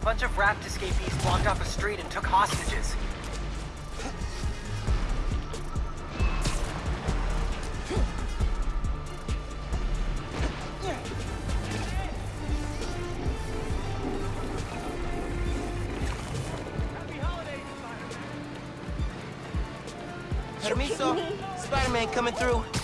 A bunch of raft escapees blocked off a street and took hostages. Spider-Man coming through.